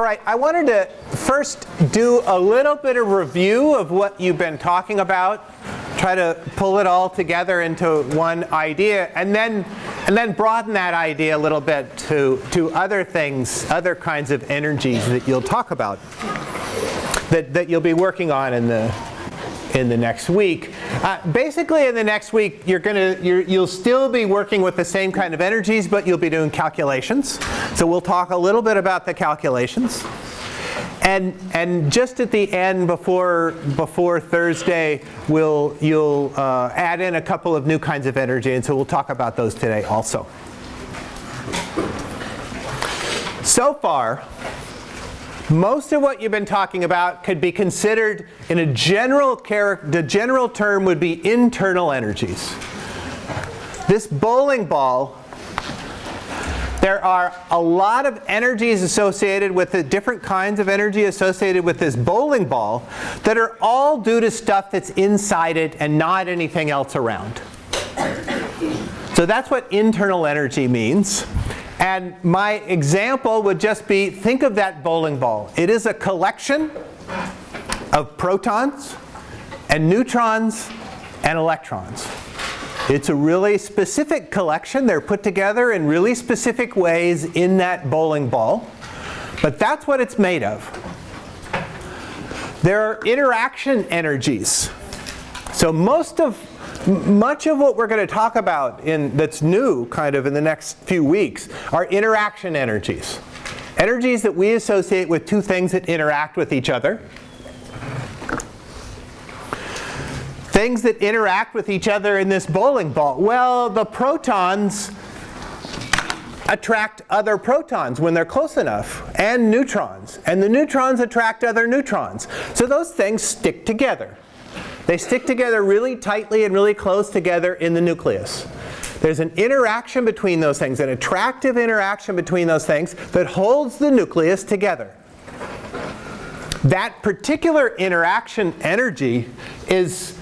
All right, I wanted to first do a little bit of review of what you've been talking about, try to pull it all together into one idea, and then, and then broaden that idea a little bit to, to other things, other kinds of energies that you'll talk about, that, that you'll be working on in the, in the next week. Uh, basically in the next week you're gonna you're, you'll still be working with the same kind of energies but you'll be doing calculations. So we'll talk a little bit about the calculations. And and just at the end before before Thursday we'll you'll uh, add in a couple of new kinds of energy and so we'll talk about those today also. So far most of what you've been talking about could be considered in a general character, the general term would be internal energies. This bowling ball, there are a lot of energies associated with the different kinds of energy associated with this bowling ball that are all due to stuff that's inside it and not anything else around. So that's what internal energy means. And my example would just be, think of that bowling ball. It is a collection of protons and neutrons and electrons. It's a really specific collection. They're put together in really specific ways in that bowling ball. But that's what it's made of. There are interaction energies. So most of much of what we're going to talk about in, that's new kind of in the next few weeks are interaction energies. Energies that we associate with two things that interact with each other. Things that interact with each other in this bowling ball. Well, the protons attract other protons when they're close enough, and neutrons. And the neutrons attract other neutrons. So those things stick together. They stick together really tightly and really close together in the nucleus. There's an interaction between those things, an attractive interaction between those things that holds the nucleus together. That particular interaction energy is,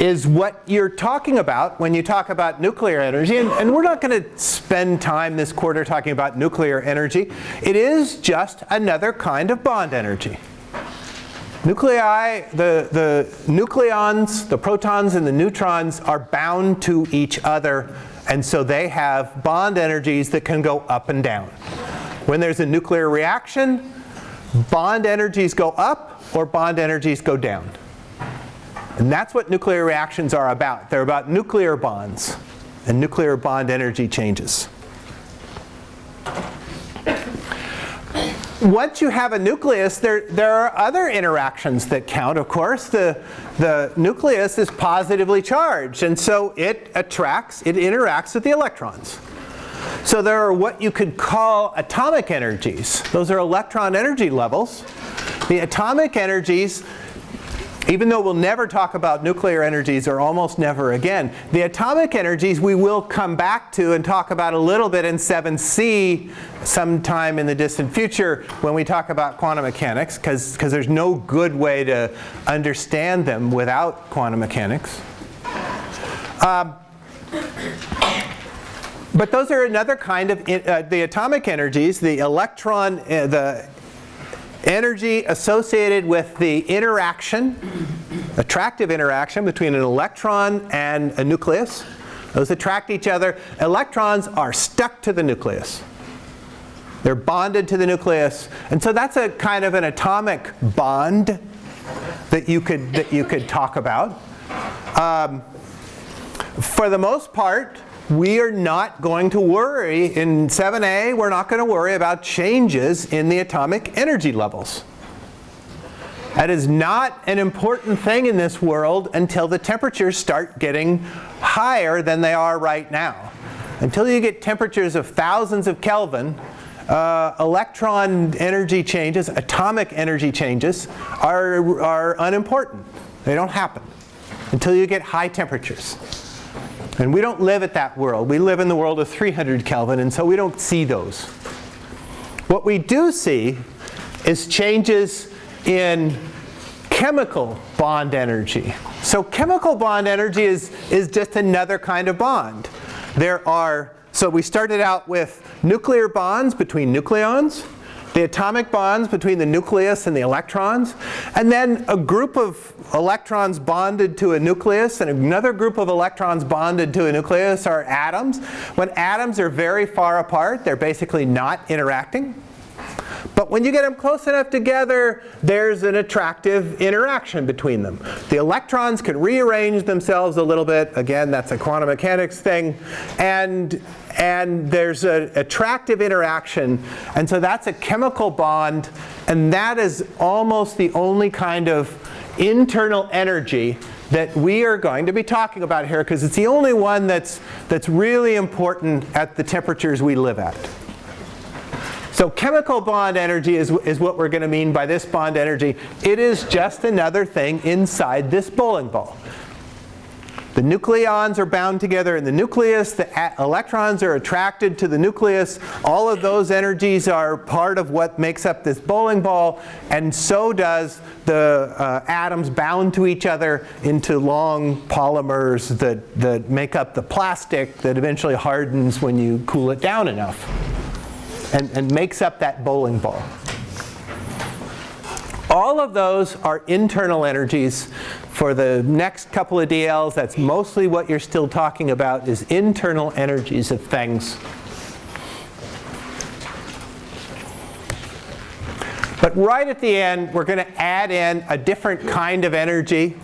is what you're talking about when you talk about nuclear energy. And, and we're not going to spend time this quarter talking about nuclear energy. It is just another kind of bond energy. Nuclei, the, the nucleons, the protons and the neutrons are bound to each other and so they have bond energies that can go up and down. When there's a nuclear reaction, bond energies go up or bond energies go down. And that's what nuclear reactions are about. They're about nuclear bonds and nuclear bond energy changes. Once you have a nucleus, there, there are other interactions that count. Of course, the, the nucleus is positively charged, and so it attracts, it interacts with the electrons. So there are what you could call atomic energies. Those are electron energy levels. The atomic energies even though we'll never talk about nuclear energies or almost never again, the atomic energies we will come back to and talk about a little bit in 7c sometime in the distant future when we talk about quantum mechanics because there's no good way to understand them without quantum mechanics. Um, but those are another kind of, uh, the atomic energies, the electron, uh, the energy associated with the interaction, attractive interaction between an electron and a nucleus. Those attract each other. Electrons are stuck to the nucleus. They're bonded to the nucleus. And so that's a kind of an atomic bond that you could, that you could talk about. Um, for the most part, we are not going to worry, in 7a, we're not going to worry about changes in the atomic energy levels. That is not an important thing in this world until the temperatures start getting higher than they are right now. Until you get temperatures of thousands of Kelvin, uh, electron energy changes, atomic energy changes are, are unimportant. They don't happen until you get high temperatures. And we don't live at that world. We live in the world of 300 Kelvin, and so we don't see those. What we do see is changes in chemical bond energy. So chemical bond energy is, is just another kind of bond. There are, so we started out with nuclear bonds between nucleons. The atomic bonds between the nucleus and the electrons, and then a group of electrons bonded to a nucleus and another group of electrons bonded to a nucleus are atoms. When atoms are very far apart, they're basically not interacting. But when you get them close enough together, there's an attractive interaction between them. The electrons can rearrange themselves a little bit. Again, that's a quantum mechanics thing. And, and there's an attractive interaction. And so that's a chemical bond. And that is almost the only kind of internal energy that we are going to be talking about here because it's the only one that's, that's really important at the temperatures we live at. So chemical bond energy is, is what we're going to mean by this bond energy. It is just another thing inside this bowling ball. The nucleons are bound together in the nucleus. The electrons are attracted to the nucleus. All of those energies are part of what makes up this bowling ball. And so does the uh, atoms bound to each other into long polymers that, that make up the plastic that eventually hardens when you cool it down enough and, and makes up that bowling ball. All of those are internal energies. For the next couple of DLs, that's mostly what you're still talking about is internal energies of things. But right at the end, we're going to add in a different kind of energy.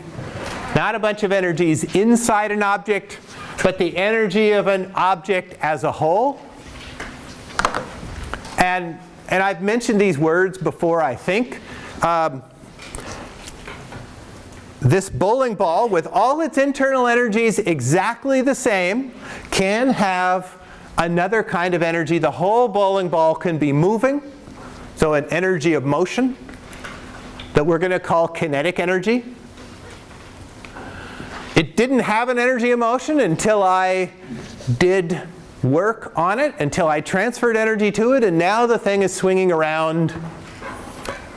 Not a bunch of energies inside an object, but the energy of an object as a whole. And, and I've mentioned these words before, I think. Um, this bowling ball, with all its internal energies exactly the same, can have another kind of energy. The whole bowling ball can be moving, so an energy of motion that we're going to call kinetic energy. It didn't have an energy of motion until I did work on it until I transferred energy to it, and now the thing is swinging around.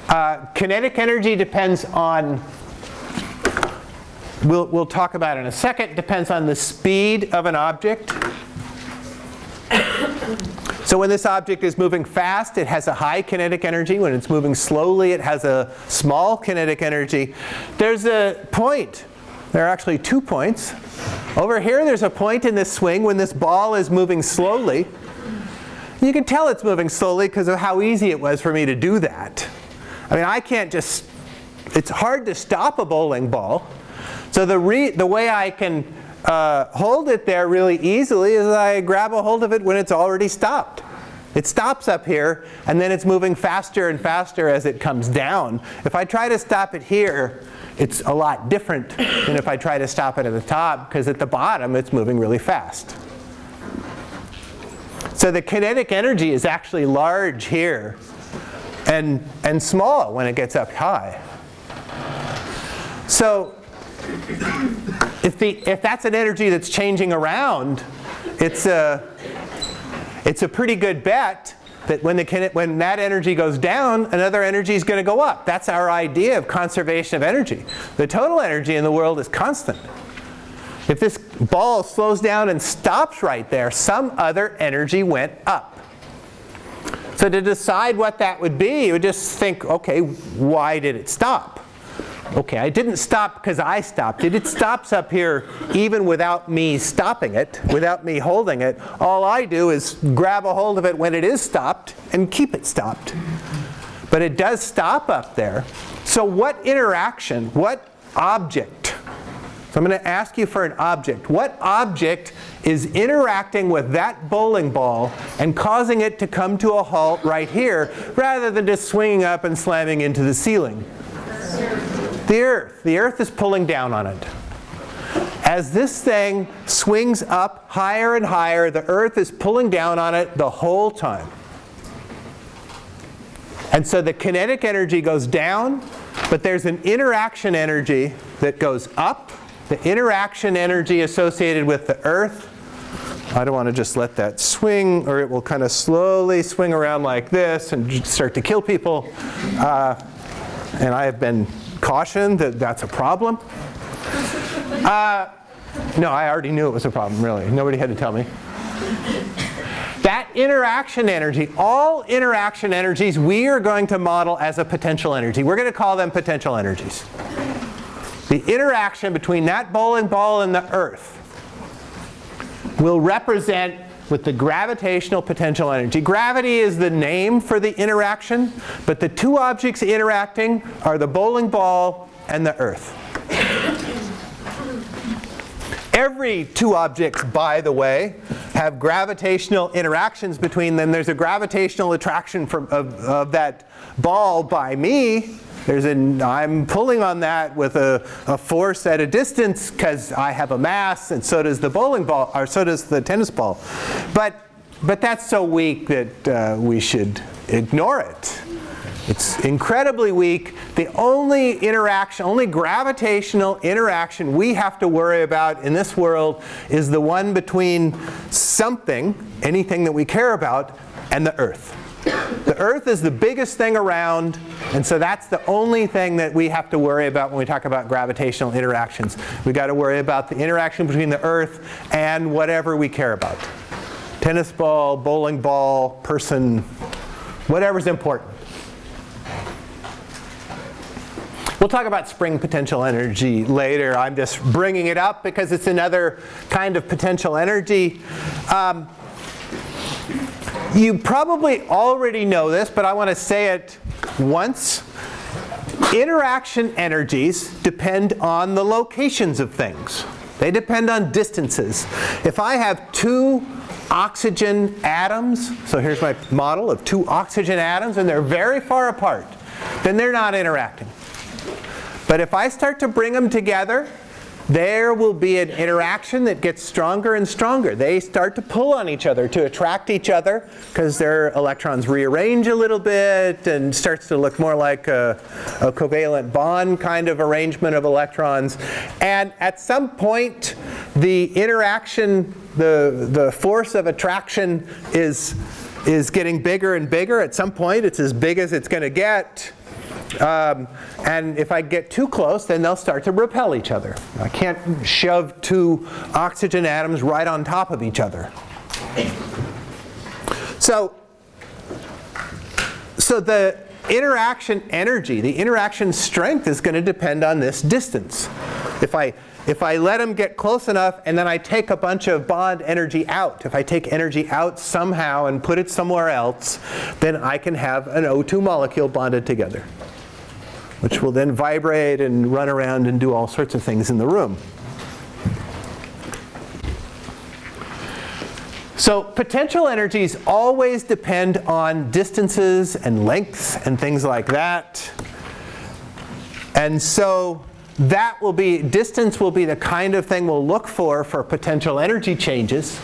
Uh, kinetic energy depends on, we'll, we'll talk about in a second, depends on the speed of an object. So when this object is moving fast, it has a high kinetic energy. When it's moving slowly, it has a small kinetic energy. There's a point there are actually two points. Over here there's a point in this swing when this ball is moving slowly. You can tell it's moving slowly because of how easy it was for me to do that. I mean, I can't just, it's hard to stop a bowling ball. So the, the way I can uh, hold it there really easily is I grab a hold of it when it's already stopped. It stops up here and then it's moving faster and faster as it comes down. If I try to stop it here, it's a lot different than if I try to stop it at the top because at the bottom it's moving really fast. So the kinetic energy is actually large here and, and small when it gets up high. So if, the, if that's an energy that's changing around, it's a, it's a pretty good bet that when, the, when that energy goes down, another energy is going to go up. That's our idea of conservation of energy. The total energy in the world is constant. If this ball slows down and stops right there, some other energy went up. So to decide what that would be, you would just think, okay, why did it stop? Okay, I didn't stop because I stopped it. It stops up here even without me stopping it, without me holding it. All I do is grab a hold of it when it is stopped and keep it stopped. But it does stop up there. So what interaction, what object? So I'm going to ask you for an object. What object is interacting with that bowling ball and causing it to come to a halt right here rather than just swinging up and slamming into the ceiling? The earth. The earth is pulling down on it. As this thing swings up higher and higher, the earth is pulling down on it the whole time. And so the kinetic energy goes down, but there's an interaction energy that goes up. The interaction energy associated with the earth. I don't want to just let that swing, or it will kind of slowly swing around like this and start to kill people. Uh, and I have been caution that that's a problem. Uh, no, I already knew it was a problem, really. Nobody had to tell me. that interaction energy, all interaction energies we are going to model as a potential energy. We're going to call them potential energies. The interaction between that bowling ball and the earth will represent with the gravitational potential energy. Gravity is the name for the interaction, but the two objects interacting are the bowling ball and the earth. Every two objects, by the way, have gravitational interactions between them. There's a gravitational attraction from, of, of that ball by me. There's an, I'm pulling on that with a, a force at a distance because I have a mass, and so does the bowling ball, or so does the tennis ball. But, but that's so weak that uh, we should ignore it. It's incredibly weak. The only interaction, only gravitational interaction we have to worry about in this world is the one between something, anything that we care about, and the Earth. The Earth is the biggest thing around, and so that's the only thing that we have to worry about when we talk about gravitational interactions. We've got to worry about the interaction between the Earth and whatever we care about. Tennis ball, bowling ball, person, whatever's important. We'll talk about spring potential energy later. I'm just bringing it up because it's another kind of potential energy. Um, you probably already know this, but I want to say it once. Interaction energies depend on the locations of things. They depend on distances. If I have two oxygen atoms, so here's my model of two oxygen atoms, and they're very far apart, then they're not interacting. But if I start to bring them together, there will be an interaction that gets stronger and stronger. They start to pull on each other to attract each other because their electrons rearrange a little bit and starts to look more like a, a, covalent bond kind of arrangement of electrons. And at some point, the interaction, the, the force of attraction is, is getting bigger and bigger. At some point, it's as big as it's going to get. Um, and if I get too close, then they'll start to repel each other. I can't shove two oxygen atoms right on top of each other. So, so the interaction energy, the interaction strength is going to depend on this distance. If I, if I let them get close enough and then I take a bunch of bond energy out, if I take energy out somehow and put it somewhere else, then I can have an O2 molecule bonded together which will then vibrate and run around and do all sorts of things in the room. So potential energies always depend on distances and lengths and things like that. And so that will be, distance will be the kind of thing we'll look for for potential energy changes.